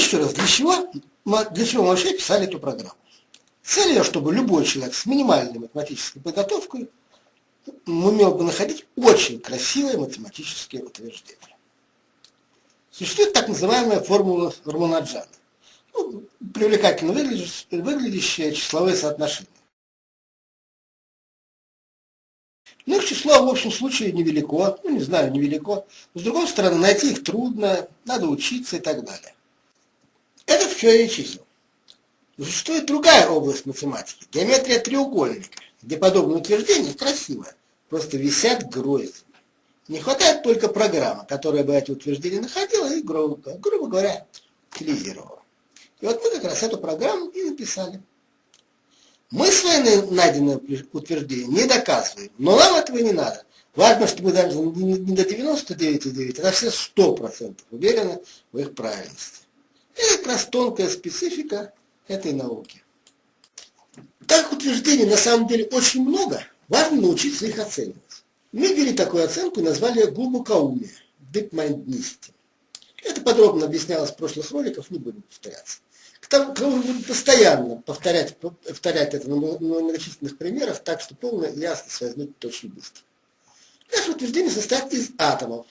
еще раз, для чего, для чего вообще писали эту программу? Цель ее, чтобы любой человек с минимальной математической подготовкой умел бы находить очень красивые математические утверждения. Существует так называемая формула Раманаджана. Ну, привлекательно выглядящее числовые соотношения. Ну, их число в общем случае невелико, ну, не знаю, невелико. С другой стороны, найти их трудно, надо учиться и так далее. Это в теории чисел. Существует другая область математики, геометрия треугольника, где подобные утверждения красивые, просто висят гроздями. Не хватает только программы, которая бы эти утверждения находила и, грубо, грубо говоря, утилизировала. И вот мы как раз эту программу и написали. Мы свои найденные утверждения не доказываем, но нам этого не надо. Важно, чтобы даже не до 99,9, а на все 100% уверены в их правильности. Это как раз тонкая специфика этой науки. Так утверждений на самом деле очень много, важно научиться их оценивать. Мы ввели такую оценку и назвали глубокоумие, deep-mindedness. Это подробно объяснялось в прошлых роликах, не будем повторяться. К тому, к мы будем постоянно повторять, повторять это на многочисленных примерах, так что полная ясность возникнет очень быстро. Наше утверждение состоит из атомов,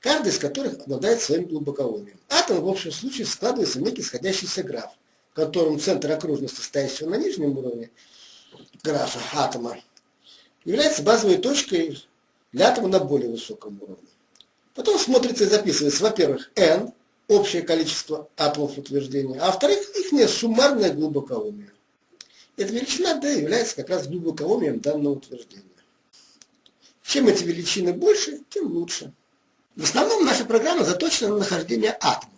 каждый из которых обладает своим глубокоумием. Атом в общем случае складывается в некий сходящийся граф, в котором центр окружности, стоящего на нижнем уровне графа атома, является базовой точкой для атома на более высоком уровне. Потом смотрится и записывается, во-первых, n, общее количество атомов утверждения, а во-вторых, их суммарное глубокоумие. Эта величина d является как раз глубокоумием данного утверждения. Чем эти величины больше, тем лучше. В основном наша программа заточена на нахождение атомов.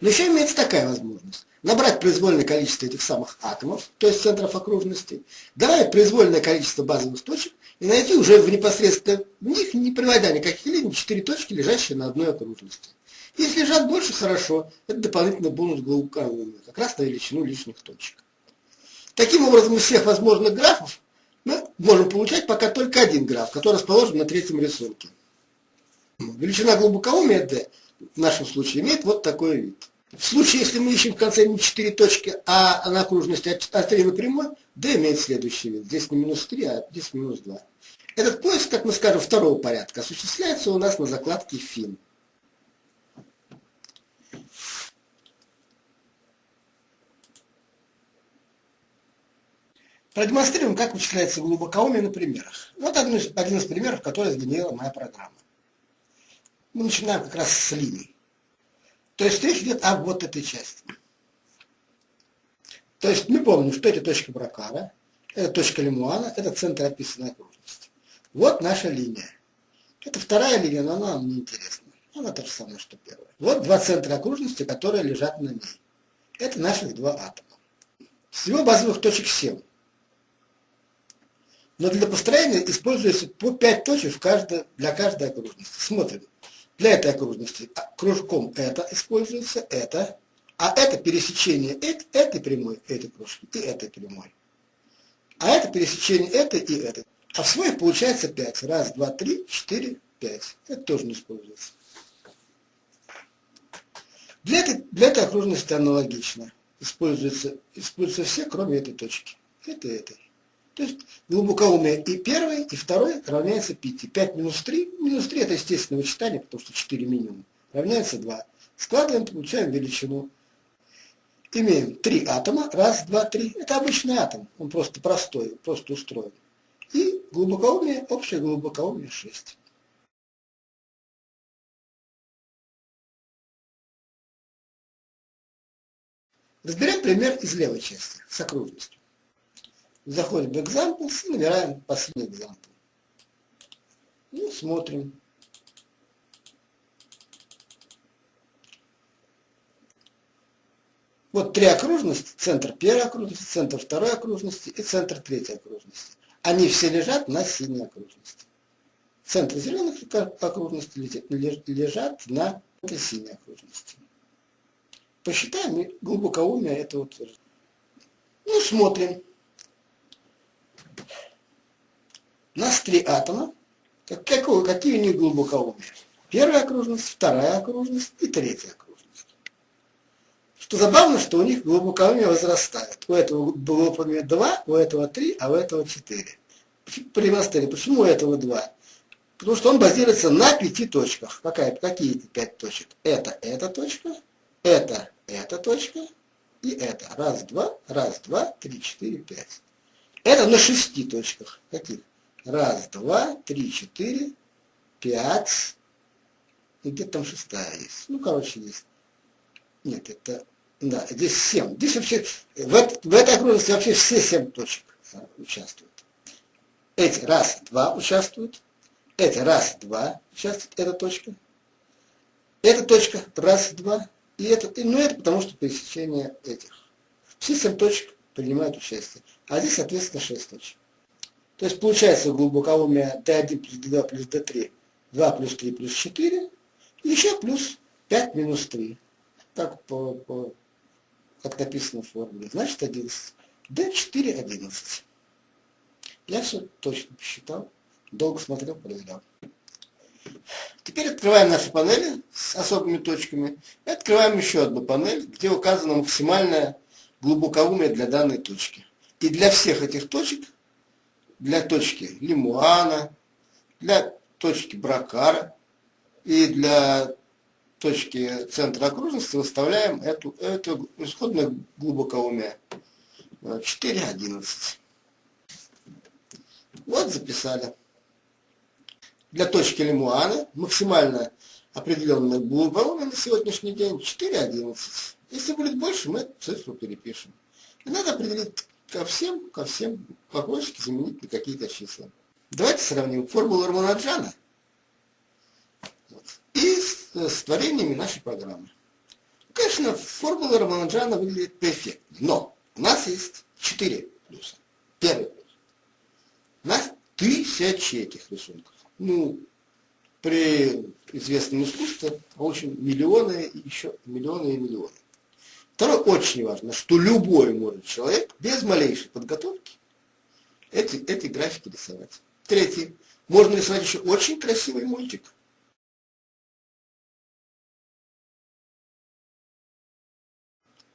Но еще имеется такая возможность. Набрать произвольное количество этих самых атомов, то есть центров окружности, добавить произвольное количество базовых точек и найти уже в непосредственно в них, не приводя никаких линий, четыре точки, лежащие на одной окружности. Если лежат больше, хорошо, это дополнительный бонус глубокоумия, как раз на величину лишних точек. Таким образом, из всех возможных графов мы можем получать пока только один граф, который расположен на третьем рисунке. Величина глубокоумия d в нашем случае имеет вот такой вид. В случае, если мы ищем в конце не 4 точки, а на окружности от 3 на прямой, d имеет следующий вид. Здесь не минус 3, а здесь минус 2. Этот поиск, как мы скажем, второго порядка, осуществляется у нас на закладке фин. Продемонстрируем, как вычисляется глубокоумие на примерах. Вот один из, один из примеров, который сгенерила моя программа. Мы начинаем как раз с линий. То есть речь идет об вот этой части. То есть мы помним, что это точка Бракара, это точка Лемуана, это центр описанной окружности. Вот наша линия. Это вторая линия, но она нам не интересна. Она та же самая, что первая. Вот два центра окружности, которые лежат на ней. Это наших два атома. Всего базовых точек 7. Но для построения используется по 5 точек для каждой окружности. Смотрим. Для этой окружности кружком это используется, это, а это пересечение этой прямой, этой кружки и этой прямой. А это пересечение этой и этой. А в своих получается 5. Раз, два, три, четыре, пять. Это тоже не используется. Для этой, для этой окружности аналогично. Используются, используются все, кроме этой точки. Это этой. То есть глубокоумие и первый, и второй равняется 5. 5 минус 3, минус 3 это естественное вычитание, потому что 4 минимум, равняется 2. Складываем, получаем величину. Имеем 3 атома, раз, два, три. Это обычный атом, он просто простой, просто устроен. И глубокоумие, общее глубокоумие 6. Разберем пример из левой части, с окружностью. Заходим в examples и набираем последний example. И смотрим. Вот три окружности, центр первой окружности, центр второй окружности и центр третьей окружности. Они все лежат на синей окружности. Центр зеленых окружностей лежат на синей окружности. Посчитаем глубокоумие этого утверждения. Ну, смотрим. У нас три атома. Как, какого, какие у них глубокоумия? Первая окружность, вторая окружность и третья окружность. то забавно, что у них глубоковыми возрастают. У этого глубоковыми 2, у этого 3, а у этого 4. При растении. Почему у этого 2? Потому что он базируется на пяти точках. Какая, какие эти пять точек? Это эта точка, это эта точка и это. Раз, два, раз, два, три, четыре, пять. Это на шести точках. Каких? Раз, два, три, четыре, пять. И где-то там шестая есть. Ну, короче, есть. Нет, это... Да, здесь семь. Здесь вообще... В, это, в этой окружности вообще все семь точек участвуют. Эти раз, два участвуют. Эти раз, два участвуют. Эта точка. Эта точка раз, два. И это, и, ну это потому что пересечение этих. Все семь точек принимают участие. А здесь, соответственно, шесть точек. То есть получается глубоковумие D1 плюс D2 плюс D3, 2 плюс 3 плюс 4, и еще плюс 5 минус 3. Так, по, по, как написано в формуле. Значит 11. D4 11. Я все точно посчитал, долго смотрел, проверял. Теперь открываем наши панели с особыми точками. И открываем еще одну панель, где указано максимальное глубоковумие для данной точки. И для всех этих точек, для точки Лимуана, для точки Бракара и для точки центра окружности выставляем эту, эту исходное глубоковумие 4,11. Вот записали для точки Лемуана максимально определенная глубина на сегодняшний день 4,11. Если будет больше, мы цифру перепишем. И надо определить ко всем, ко всем погонщики заменить на какие-то числа. Давайте сравним формулу Раманаджана вот, и с, с творениями нашей программы. Конечно, формула Раманаджана выглядит перфектно, но у нас есть 4 плюса. Первый плюс. У нас тысячи этих рисунков ну, при известном искусстве, очень миллионы и еще миллионы и миллионы. Второе, очень важно, что любой может человек без малейшей подготовки эти, эти графики рисовать. Третье, можно рисовать еще очень красивый мультик.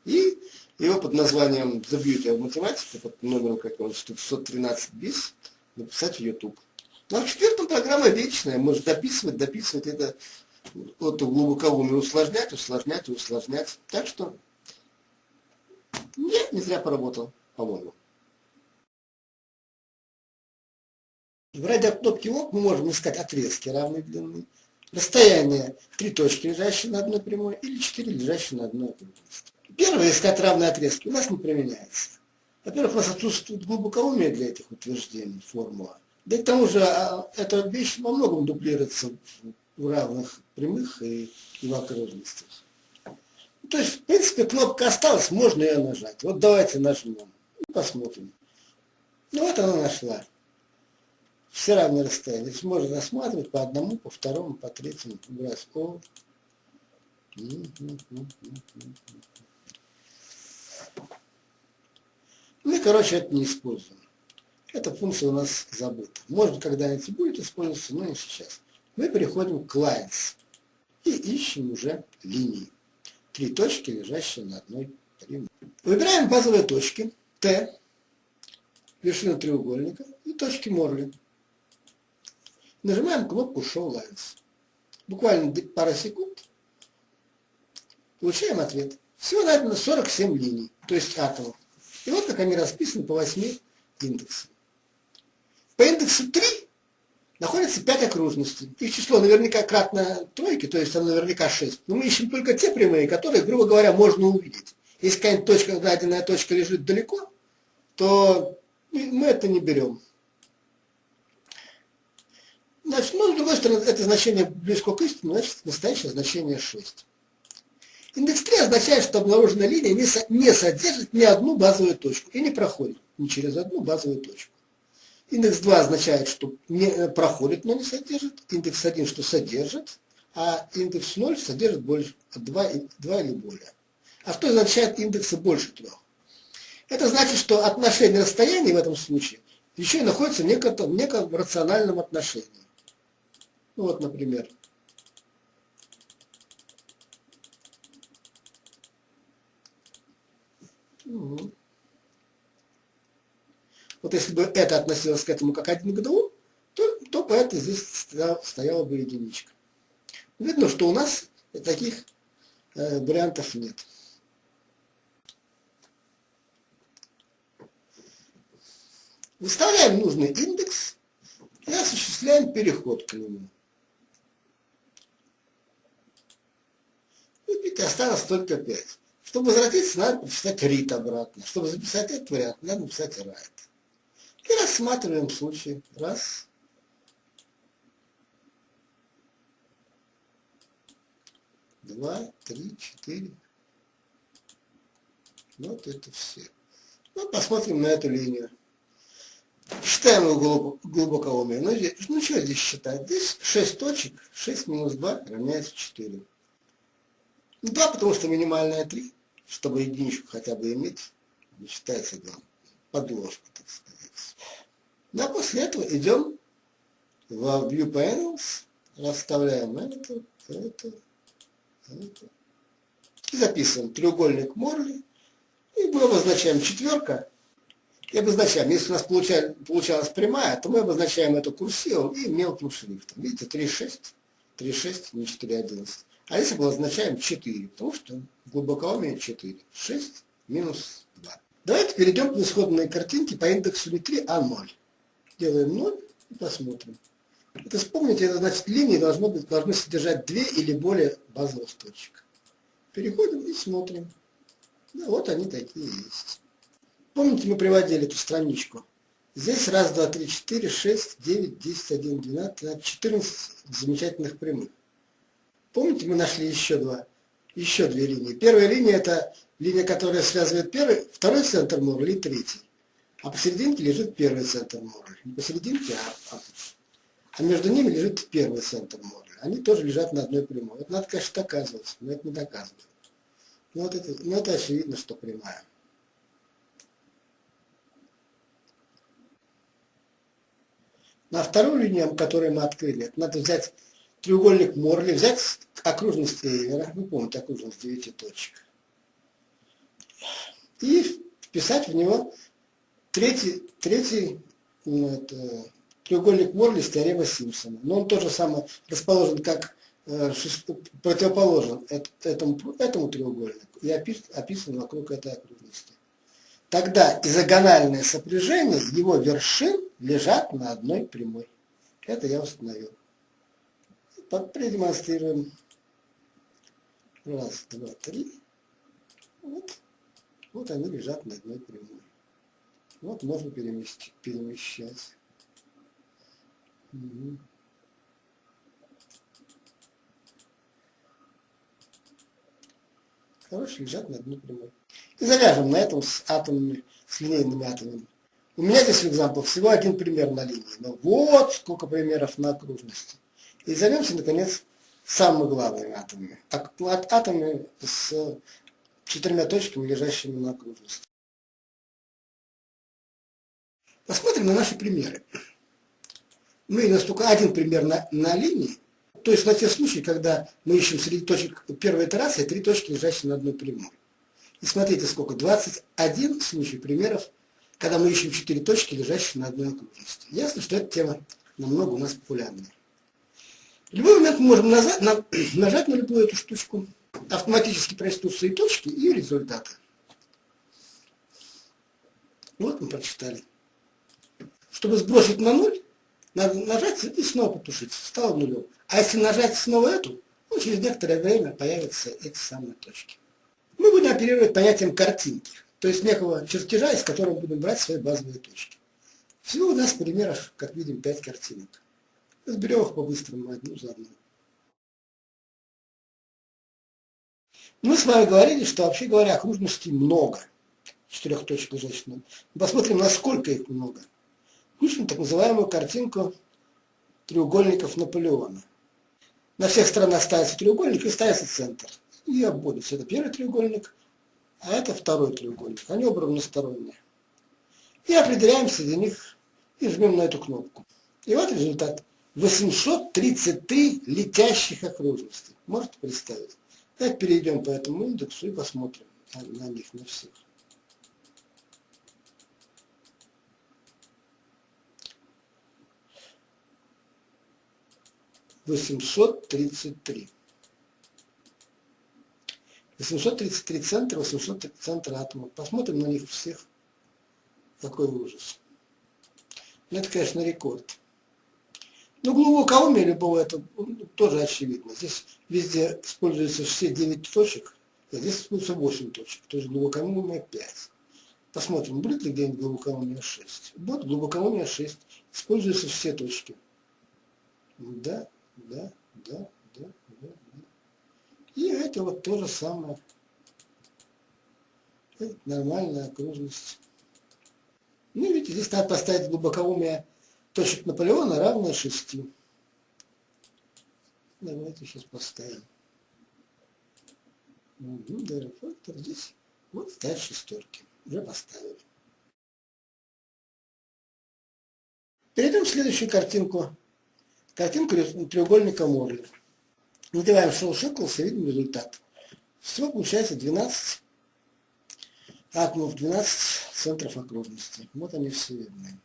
И его под названием The Beauty of Mathematics, под номером как он, 613 бис, написать в YouTube. Ну, а в четвертом программа вечная, может дописывать, дописывать это вот глубоковумие усложнять, усложнять, усложнять. Так что нет, не зря поработал, по-моему. В радиокнопке ОК мы можем искать отрезки равной длины, расстояние три точки, лежащие на одной прямой, или четыре, лежащие на одной прямой. Первое, искать равные отрезки, у нас не применяется. Во-первых, у нас отсутствует глубоковумие для этих утверждений, формула. Да и к тому же а, эта вещь во многом дублируется в равных прямых и, и окружностях. То есть, в принципе, кнопка осталась, можно ее нажать. Вот давайте нажмем и посмотрим. Ну вот она нашла. Все равные расстояния. Здесь можно рассматривать по одному, по второму, по третьему. Раз. О. Ну короче, это не используем. Эта функция у нас забыта. Может, когда-нибудь будет использоваться, но не сейчас. Мы переходим к lines и ищем уже линии. Три точки, лежащие на одной прямой. Выбираем базовые точки Т, вершину треугольника и точки Морли. Нажимаем кнопку Show Lines. Буквально пара секунд. Получаем ответ. Всего найдено 47 линий, то есть атомов. И вот как они расписаны по 8 индексам. По индексу 3 находится 5 окружностей. Их число наверняка кратно тройки, то есть оно наверняка 6. Но мы ищем только те прямые, которые, грубо говоря, можно увидеть. Если какая-нибудь точка, даденная точка лежит далеко, то мы это не берем. Значит, ну, с другой стороны, это значение близко к истине, значит, настоящее значение 6. Индекс 3 означает, что обнаруженная линия не, со, не содержит ни одну базовую точку и не проходит ни через одну базовую точку. Индекс 2 означает, что не э, проходит, но не содержит. Индекс 1, что содержит, а индекс 0 содержит больше 2, 2 или более. А что означает индекса больше 3? Это значит, что отношение расстояния в этом случае еще и находится в неком, неком рациональном отношении. Ну вот, например, Угу. Вот если бы это относилось к этому как один к двум, то, то по это здесь стояла бы единичка. Видно, что у нас таких э, вариантов нет. Выставляем нужный индекс и осуществляем переход к нему. И осталось только 5. Чтобы возвратиться, надо написать read обратно. Чтобы записать этот вариант, надо написать write. И рассматриваем случай. Раз. Два, три, четыре. Вот это все. Ну, посмотрим на эту линию. Считаем его глубокоумие. Ну, здесь, ну, что здесь считать? Здесь 6 точек. 6 минус 2 равняется 4. 2, потому что минимальная 3, чтобы единичку хотя бы иметь, не считается да, подложка, так сказать. Да, после этого идем в View Panels, расставляем это, это, это. И записываем треугольник Морли. И мы обозначаем четверка. И обозначаем, если у нас получалась, прямая, то мы обозначаем эту курсивом и мелким шрифтом. Видите, 3,6, 3,6, не 4,11. А если мы обозначаем 4, потому что глубокоумие 4. 6 минус 2. Давайте перейдем к исходной картинке по индексу Ли3 А0 делаем 0 и посмотрим. Это вспомните, это значит линии должно быть, должны содержать две или более базовых точек. Переходим и смотрим. Да, вот они такие есть. Помните, мы приводили эту страничку. Здесь раз, два, три, четыре, шесть, девять, десять, один, двенадцать, четырнадцать замечательных прямых. Помните, мы нашли еще два, еще две линии. Первая линия это линия, которая связывает первый, второй центр Морли и третий. А посерединке лежит первый центр моря. Не посерединке, а, а, а между ними лежит первый центр моря. Они тоже лежат на одной прямой. Это надо, конечно, доказывать, но это не доказывает. Но, вот это, но это очевидно, что прямая. На вторую линию, которую мы открыли, надо взять треугольник Морли, взять окружность Эйлера, вы помните окружность 9 точек, и вписать в него Третий, третий ну, это, треугольник Морли с теоремой Симпсона. Но он тоже самое расположен как э, противоположен этому, этому треугольнику и опис, описан вокруг этой окружности. Тогда изогональное сопряжение его вершин лежат на одной прямой. Это я установил. Продемонстрируем. Раз, два, три. Вот. Вот они лежат на одной прямой. Вот можно переместить, перемещать. Угу. Короче, лежат на одной прямой. И завяжем на этом с атомами, с линейными атомами. У меня здесь, экзампл, всего один пример на линии. Но вот сколько примеров на окружности. И займемся, наконец, самыми главными атомами. Атомами с четырьмя точками, лежащими на окружности. Посмотрим на наши примеры. Мы у нас только один пример на, на линии, то есть на те случаи, когда мы ищем среди точек первой итерации три точки, лежащие на одной прямой. И смотрите сколько, 21 случай примеров, когда мы ищем четыре точки, лежащие на одной окружности. Ясно, что эта тема намного у нас популярная. В любой момент мы можем нажать на, нажать на любую эту штучку, автоматически прочтут свои точки и результаты. Вот мы прочитали. Чтобы сбросить на ноль, надо нажать и снова потушить. Стало нулем. А если нажать снова эту, ну, через некоторое время появятся эти самые точки. Мы будем оперировать понятием картинки, то есть некого чертежа, из которого будем брать свои базовые точки. Всего у нас в примерах, как видим, 5 картинок. Разберем их по-быстрому одну за одну. Мы с вами говорили, что вообще говоря, окружностей много. Четырех точек лежащих. Посмотрим, насколько их много. Пишем так называемую картинку треугольников Наполеона. На всех сторонах ставится треугольник и ставится центр. И обводится. Это первый треугольник, а это второй треугольник. Они оба равносторонние. И определяем среди них и жмем на эту кнопку. И вот результат. 833 летящих окружности. Можете представить? Давайте перейдем по этому индексу и посмотрим на, на них, на всех. Восемьсот тридцать три. 833 центра, 803 центра атома. Посмотрим на них всех. Какой ужас. Ну, это, конечно, рекорд. Ну, глубокоумие любого, это тоже очевидно. Здесь везде используются все 9 точек, а здесь используется 8 точек. То есть глубокоумие 5. Посмотрим, будет ли где-нибудь глубокоумие 6. Вот глубокоумие 6. Используются все точки. Да, да, да, да, да, да. И это вот то же самое. Это нормальная окружность. Ну, видите, здесь надо поставить глубокоумие точек Наполеона равное 6. Давайте сейчас поставим. Угу, даже фактор здесь. Вот ставить шестерки. Уже поставили. Перейдем в следующую картинку. Картинку треугольника Морли. Надеваем шоу Шеклс и видим результат. Всего получается 12 атомов, 12 центров окружности. Вот они все видны.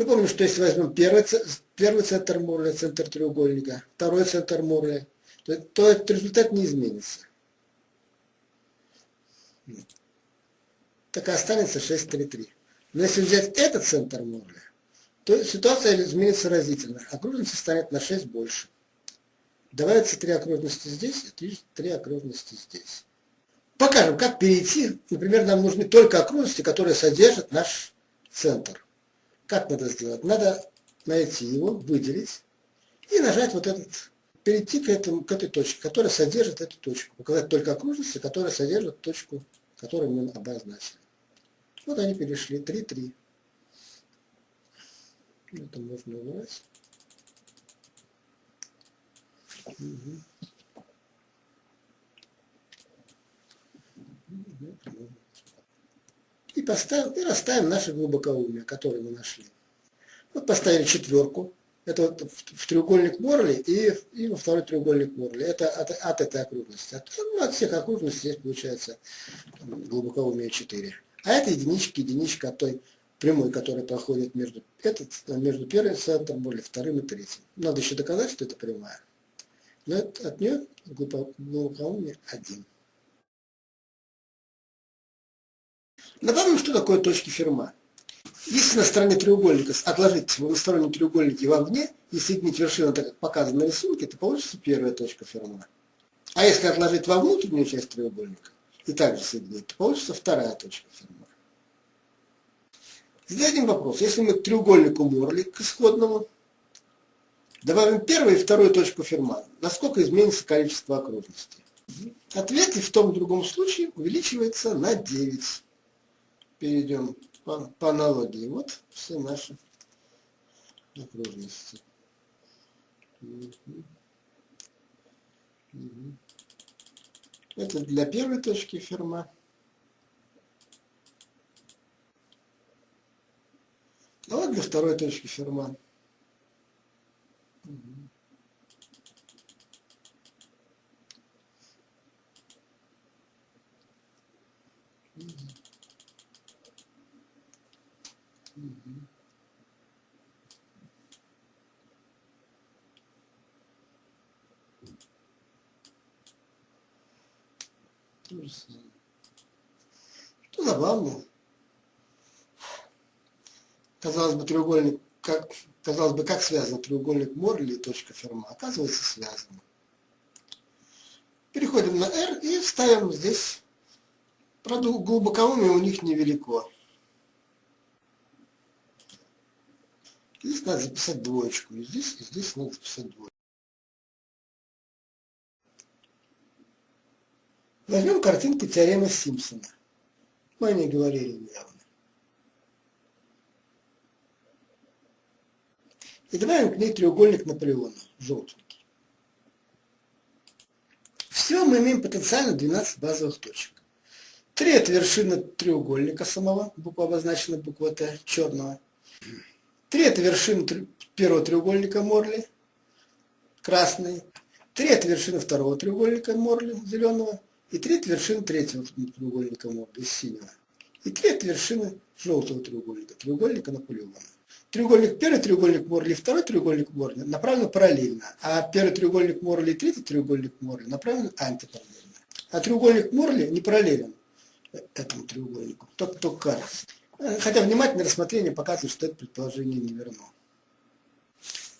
Мы помним, что если возьмем первый, первый центр Морли, центр треугольника, второй центр Морли, то, то этот результат не изменится. Так и останется 6,33. Но если взять этот центр Морли, то ситуация изменится разительно. Окружности станет на 6 больше. Добавится три окружности здесь и три окружности здесь. Покажем, как перейти. Например, нам нужны только окружности, которые содержат наш центр. Как надо сделать? Надо найти его, выделить и нажать вот этот, перейти к, этому, к этой точке, которая содержит эту точку. Показать только окружности, которые содержат точку, которую мы обозначили. Вот они перешли, 3, 3. Это можно убрать. Угу. И, поставим, и расставим наше глубокоумие, которое мы нашли. Вот поставили четверку. Это вот в, треугольник Морли и, и во второй треугольник Морли. Это от, от этой окружности. От, ну, от всех окружностей здесь получается глубокоумие 4. А это единичка, единичка от той прямой, которая проходит между, этот, между первым центром Морли, вторым и третьим. Надо еще доказать, что это прямая. Но это, от нее глубокоумие 1. Напомним, что такое точки Ферма. Если на стороне треугольника отложить в одностороннем треугольнике вовне и соединить вершину, так как показано на рисунке, то получится первая точка Ферма. А если отложить во внутреннюю часть треугольника и также соединить, то получится вторая точка Ферма. Зададим вопрос. Если мы к треугольнику Морли, к исходному, добавим первую и вторую точку Ферма, насколько изменится количество окружностей? Ответ и в том и другом случае увеличивается на 9 перейдем по, по аналогии. Вот все наши окружности. Это для первой точки ферма. А вот для второй точки ферма. То же самое. Что забавно. Казалось бы, треугольник, как, казалось бы, как связан треугольник Морли и точка Ферма? Оказывается, связано. Переходим на R и ставим здесь, правда, глубокоумие у них невелико. Здесь надо записать двоечку, и здесь, и здесь надо записать двоечку. Возьмем картинку теоремы Симпсона. Мы о ней говорили недавно. И добавим к ней треугольник Наполеона, желтенький. Всего мы имеем потенциально 12 базовых точек. Три это вершина треугольника самого, буква обозначена буква Т, черного. Три это вершина первого треугольника Морли, красный. Три это вершина второго треугольника Морли, зеленого. И третья вершина третьего треугольника из синего. И три это вершины желтого треугольника, треугольника Наполеона. Треугольник, первый треугольник Морли, второй треугольник Морли направлены параллельно, а первый треугольник Морли и третий треугольник Морли направлены антипараллельно. А треугольник Морли не параллелен этому треугольнику, только, только кажется. Хотя внимательное рассмотрение показывает, что это предположение не верно.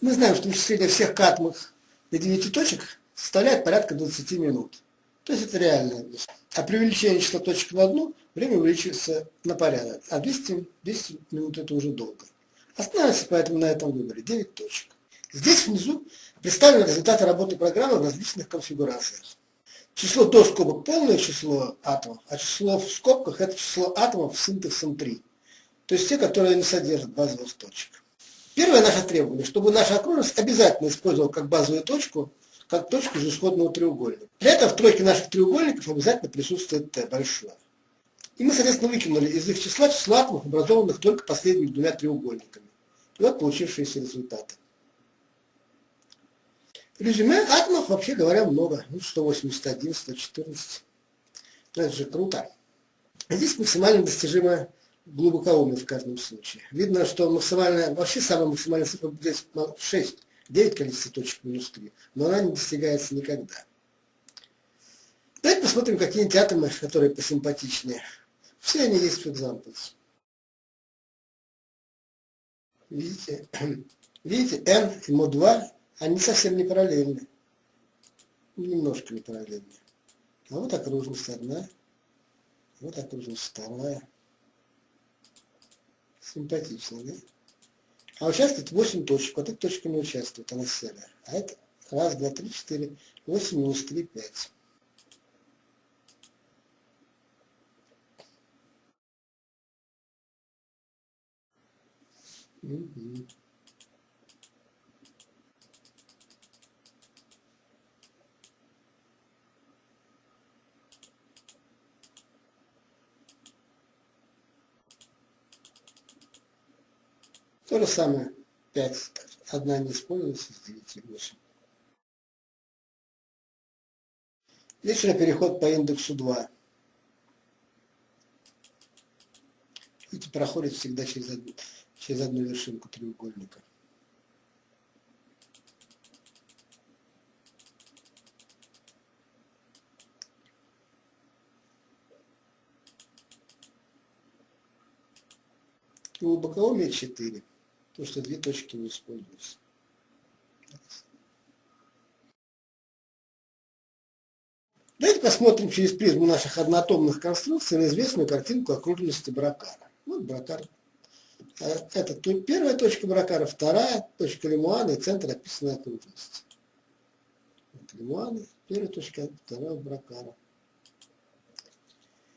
Мы знаем, что вычисление всех катмов до 9 точек составляет порядка 20 минут. То есть это реальная вещь. А при увеличении числа точек на одну время увеличивается на порядок. А 200, 200 минут это уже долго. Остановимся поэтому на этом выборе. 9 точек. Здесь внизу представлены результаты работы программы в различных конфигурациях. Число до скобок полное число атомов, а число в скобках это число атомов с индексом 3. То есть те, которые не содержат базовых точек. Первое наше требование, чтобы наша окружность обязательно использовала как базовую точку, как точку из исходного треугольника. Для этого в тройке наших треугольников обязательно присутствует Т большое. И мы, соответственно, выкинули из их числа число атомов, образованных только последними двумя треугольниками. И вот получившиеся результаты. Резюме атомов, вообще говоря, много. Ну, 181, 114. Ну, это же круто. Здесь максимально достижимое глубокоумие в каждом случае. Видно, что максимальная, вообще самая максимальная цифра здесь 6, 9 количество точек минус 3, но она не достигается никогда. Давайте посмотрим какие-нибудь атомы, которые посимпатичнее. Все они есть в examples. Видите, видите, n и МО2, они совсем не параллельны. Немножко не параллельны. А вот окружность одна, вот окружность вторая. Симпатично, да? А участвует 8 точек. Вот эта точка не участвует, она серая. А это раз, два, три, четыре, восемь минус три, пять. Угу. То же самое 5, одна не используется с 9 8. Здесь уже переход по индексу 2. Видите, проходит всегда через одну, через одну вершинку треугольника. Глубокоумие 4 потому что две точки не используются. Давайте посмотрим через призму наших одноатомных конструкций на известную картинку окружности Бракара. Вот Бракар. Э, это первая точка Бракара, вторая точка Лемуана и центр описанной окружности. Вот Лемуана, первая точка, вторая Бракара.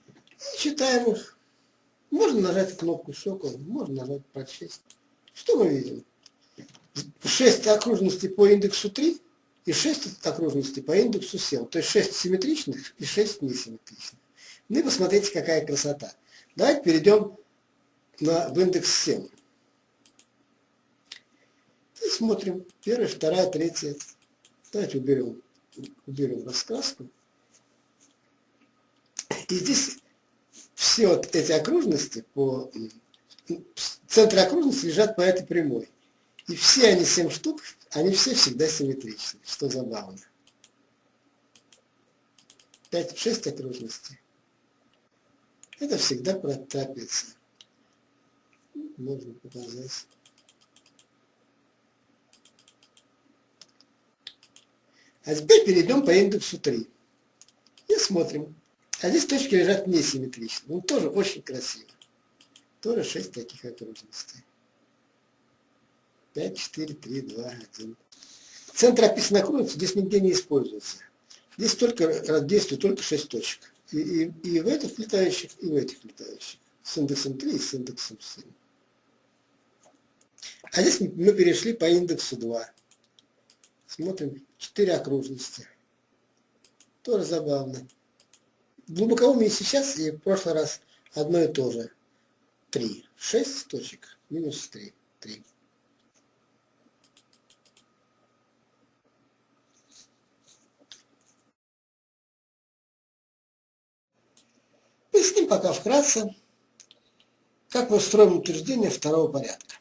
И читаем их. Можно нажать кнопку «Сокол», можно нажать «Прочесть». Что мы видим? 6 окружностей по индексу 3 и 6 окружностей по индексу 7. То есть 6 симметричных и 6 несимметричных. Ну и посмотрите, какая красота. Давайте перейдем на, в индекс 7. И смотрим. Первая, вторая, третья. Давайте уберем, уберем раскраску. И здесь все вот эти окружности по центры окружности лежат по этой прямой. И все они, семь штук, они все всегда симметричны, что забавно. 5-6 окружностей. Это всегда трапеция. Можно показать. А теперь перейдем по индексу 3. И смотрим. А здесь точки лежат несимметрично. Он тоже очень красиво. Тоже 6 таких окружностей. 5, 4, 3, 2, 1. Центр описанной окружности здесь нигде не используется. Здесь только действует только 6 точек. И, и, и в этих летающих, и в этих летающих. С индексом 3 и с индексом 7. А здесь мы перешли по индексу 2. Смотрим 4 окружности. Тоже забавно. Глубокоумие сейчас и в прошлый раз одно и то же. 3. 6 точек минус 3. 3. Поясним пока вкратце, Как мы строим утверждение второго порядка?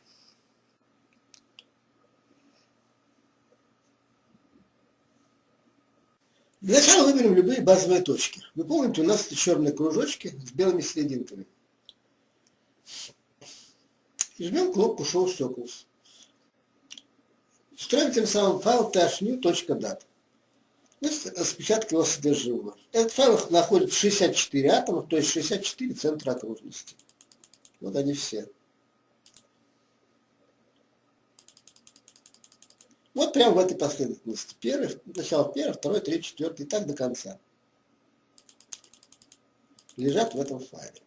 Для начала выберем любые базовые точки. Вы помните, у нас это черные кружочки с белыми серединками. Жмем кнопку Show Circles. Строим тем самым файл tashnew.dat. Это распечатка его содержимого. Этот файл находит 64 атома, то есть 64 центра окружности. Вот они все. Вот прямо в этой последовательности. Первый, сначала первый, второй, третий, четвертый и так до конца. Лежат в этом файле.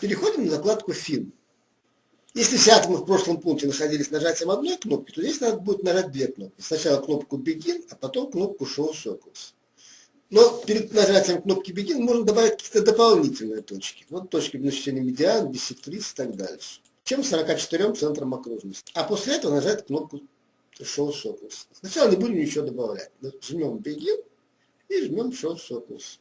Переходим на закладку «Фин». Если все атомы в прошлом пункте находились нажатием одной кнопки, то здесь надо будет нажать две кнопки. Сначала кнопку Begin, а потом кнопку Show Circles. Но перед нажатием кнопки Begin можно добавить какие-то дополнительные точки. Вот точки значения медиан, биссектрис и так дальше чем 44 центром окружности. А после этого нажать кнопку Show Circles. Сначала не будем ничего добавлять. Жмем Begin и жмем Show Circles.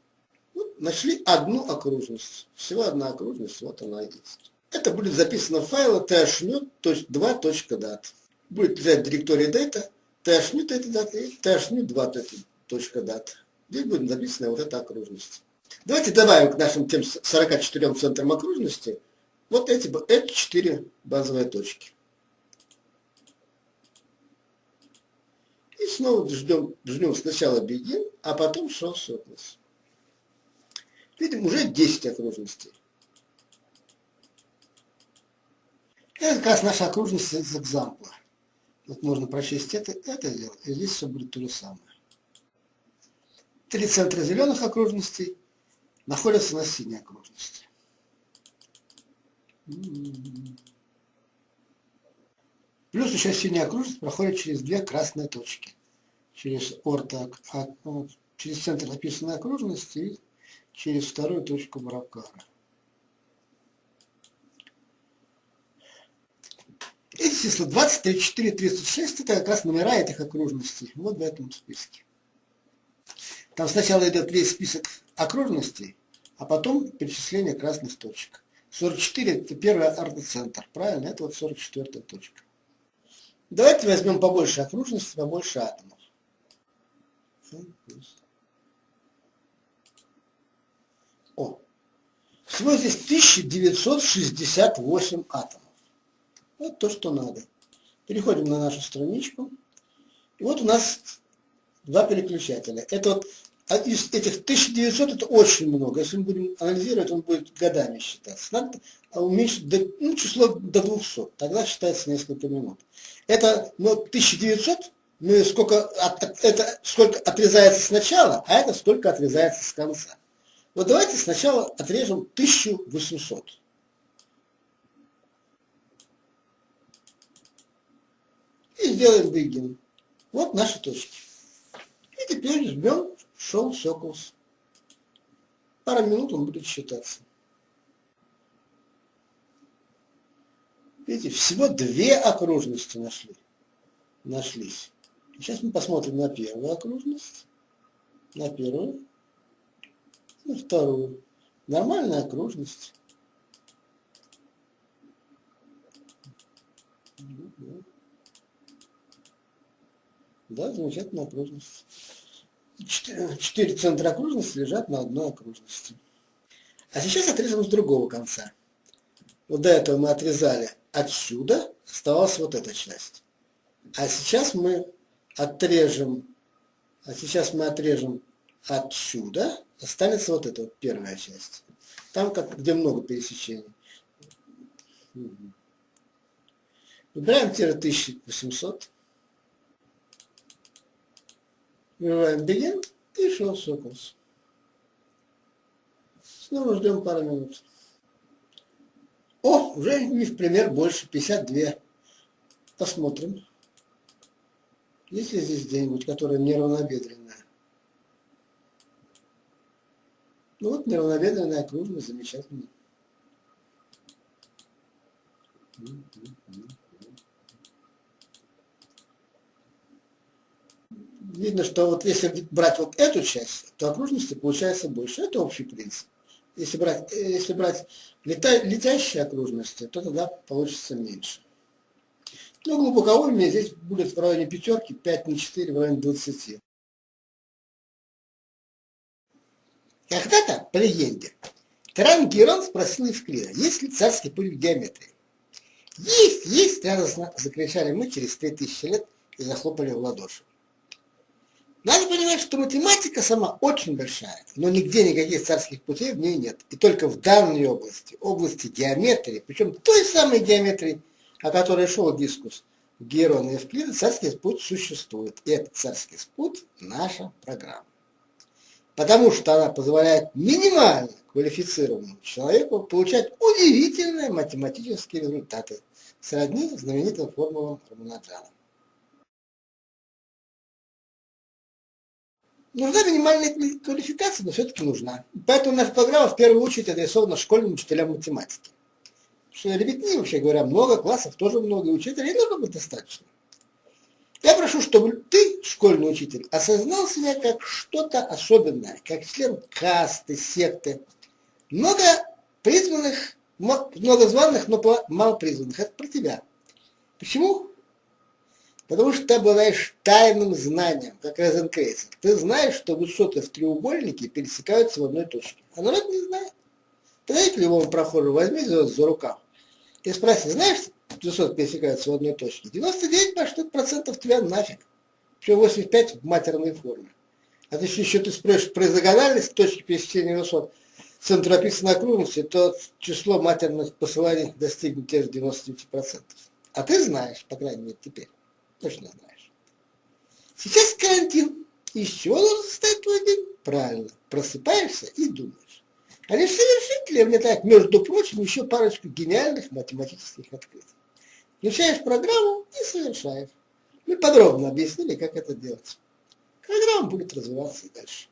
Вот, нашли одну окружность. Всего одна окружность, вот она есть. Это будет записано в файле thnew.2.dat. Будет лежать в директории data, thnew.dat и thnew2.dat. Здесь будет записана вот эта окружность. Давайте добавим к нашим тем 44 центрам окружности вот эти, эти четыре базовые точки. И снова ждем, ждем сначала begin, а потом show circles. Видим, уже 10 окружностей. Это как раз наша окружность из экзампла. Вот можно прочесть это, это дело, и здесь все будет то же самое. Три центра зеленых окружностей находятся на синей окружности. Плюс еще синяя окружность проходит через две красные точки. Через орто, а, ну, через центр описанной окружности и через вторую точку Баракара. Эти числа 20, 34, 36 это как раз номера этих окружностей. Вот в этом списке. Там сначала идет весь список окружностей, а потом перечисление красных точек. 44 это первый ортоцентр, правильно? Это вот 44 точка. Давайте возьмем побольше окружности, побольше атомов. О, всего здесь 1968 атомов. Вот то, что надо. Переходим на нашу страничку. И вот у нас два переключателя. Это вот а из этих 1900 это очень много. Если мы будем анализировать, он будет годами считаться. Надо уменьшить до, ну, число до 200. Тогда считается несколько минут. Это ну, 1900, мы сколько, от, это сколько отрезается сначала, а это сколько отрезается с конца. Вот давайте сначала отрежем 1800. И сделаем begin. Вот наши точки. И теперь жмем шел Соколс. Пара минут он будет считаться. Видите, всего две окружности нашли. Нашлись. Сейчас мы посмотрим на первую окружность, на первую, на вторую. Нормальная окружность. Да, замечательная окружность четыре центра окружности лежат на одной окружности. А сейчас отрезаем с другого конца. Вот до этого мы отрезали отсюда, оставалась вот эта часть. А сейчас мы отрежем, а сейчас мы отрежем отсюда, останется вот эта вот первая часть. Там, как, где много пересечений. Выбираем тире 1800. Вбиваем begin и show circles. Снова ждем пару минут. О, уже не в пример больше, 52. Посмотрим. Есть ли здесь где-нибудь, которая неравнобедренная? Ну вот неравнобедренная окружность, замечательно. Видно, что вот если брать вот эту часть, то окружности получается больше. Это общий принцип. Если брать, если брать лета, летящие окружности, то тогда получится меньше. Ну, глубоковольные здесь будет в районе пятерки, 5 на 4 в районе 20. Когда-то, по легенде, тиран Герон спросил Евклида, есть ли царский путь в геометрии. Есть, есть, радостно закричали мы через 3000 лет и захлопали в ладоши. Надо понимать, что математика сама очень большая, но нигде никаких царских путей в ней нет. И только в данной области, области геометрии, причем той самой геометрии, о которой шел дискус Герона и Евклида, царский путь существует. И этот царский путь – наша программа. Потому что она позволяет минимально квалифицированному человеку получать удивительные математические результаты, сродни знаменитым формулам Раманаджана. Нужна минимальная квалификация, но все-таки нужна. Поэтому наша программа в первую очередь адресована школьным учителям математики. Что ребятни, вообще говоря, много, классов тоже много, и учителей много бы достаточно. Я прошу, чтобы ты, школьный учитель, осознал себя как что-то особенное, как член касты, секты. Много призванных, много званых, но мало призванных. Это про тебя. Почему? Потому что ты обладаешь тайным знанием, как Розенкрейцер. Ты знаешь, что высоты в треугольнике пересекаются в одной точке. А народ не знает. Ты знаете, любому прохожему возьми за, за рукав и спроси, знаешь, высоты пересекаются в одной точке? 99 процентов тебя нафиг. Еще 85 в матерной форме. А если еще ты спросишь про изогональность точки пересечения высот, центр описанной окружности, то число матерных посыланий достигнет тех же 99%. А ты знаешь, по крайней мере, теперь точно знаешь. Сейчас карантин. Из чего должен состоять твой день? Правильно. Просыпаешься и думаешь. А лишь совершители внедряют, между прочим, еще парочку гениальных математических открытий. Включаешь программу и совершаешь. Мы подробно объяснили, как это делать. Программа будет развиваться и дальше.